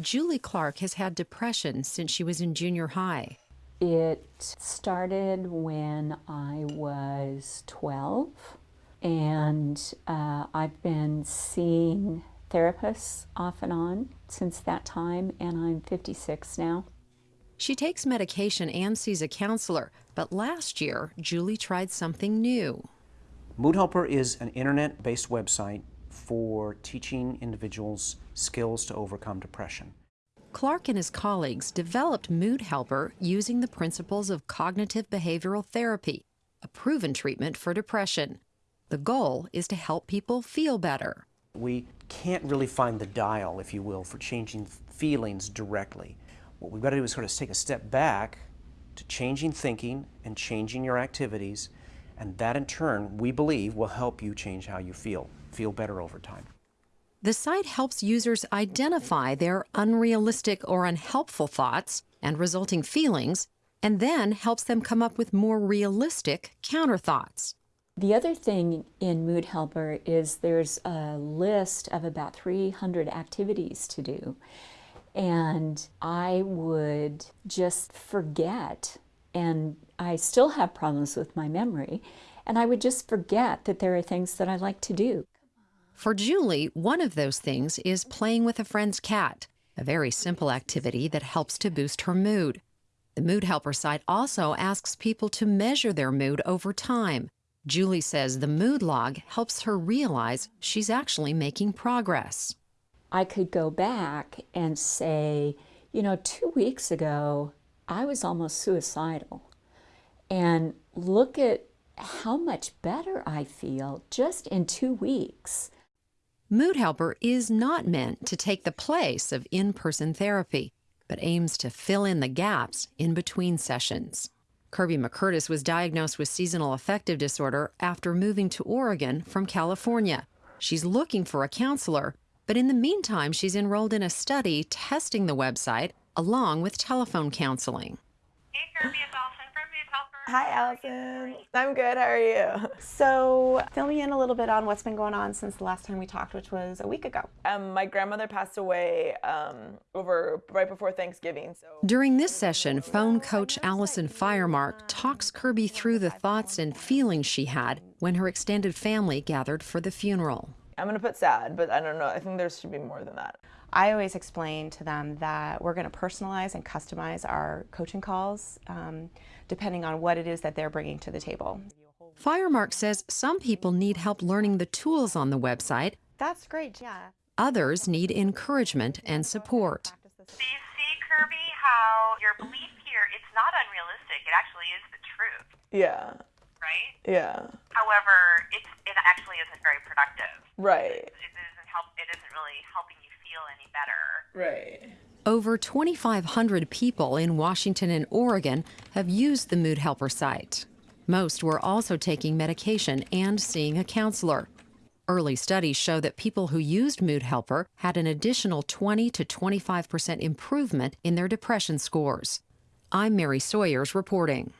Julie Clark has had depression since she was in junior high. It started when I was 12, and uh, I've been seeing therapists off and on since that time, and I'm 56 now. She takes medication and sees a counselor, but last year, Julie tried something new. Mood Helper is an internet based website for teaching individuals skills to overcome depression. Clark and his colleagues developed Mood Helper using the principles of cognitive behavioral therapy, a proven treatment for depression. The goal is to help people feel better. We can't really find the dial, if you will, for changing feelings directly. What we've got to do is sort of take a step back to changing thinking and changing your activities, and that in turn, we believe, will help you change how you feel, feel better over time. The site helps users identify their unrealistic or unhelpful thoughts and resulting feelings, and then helps them come up with more realistic counter thoughts. The other thing in Mood Helper is there's a list of about 300 activities to do. And I would just forget, and I still have problems with my memory, and I would just forget that there are things that I like to do. For Julie, one of those things is playing with a friend's cat, a very simple activity that helps to boost her mood. The Mood Helper site also asks people to measure their mood over time. Julie says the mood log helps her realize she's actually making progress. I could go back and say, you know, two weeks ago, I was almost suicidal. And look at how much better I feel just in two weeks. Mood Helper is not meant to take the place of in person therapy, but aims to fill in the gaps in between sessions. Kirby McCurtis was diagnosed with seasonal affective disorder after moving to Oregon from California. She's looking for a counselor, but in the meantime, she's enrolled in a study testing the website along with telephone counseling. Hey, Kirby, it's Allison from Mood Helper. Hi, Allison. I'm good. How are you? So, fill me in a little bit on what's been going on since the last time we talked, which was a week ago. Um, my grandmother passed away um, over right before Thanksgiving. So During this session, phone coach Allison Firemark talks Kirby through the thoughts and feelings she had when her extended family gathered for the funeral. I'm gonna put sad, but I don't know. I think there should be more than that. I always explain to them that we're going to personalize and customize our coaching calls um, depending on what it is that they're bringing to the table. Firemark says some people need help learning the tools on the website, That's great, yeah. others need encouragement and support. Do you see, Kirby, how your belief here, it's not unrealistic. It actually is the truth, Yeah. right? Yeah. However, it's, it actually isn't very productive. Right. It isn't, help, it isn't really helping you feel any better. Right. Over 2,500 people in Washington and Oregon have used the Mood Helper site. Most were also taking medication and seeing a counselor. Early studies show that people who used Mood Helper had an additional 20 to 25 percent improvement in their depression scores. I'm Mary Sawyers reporting.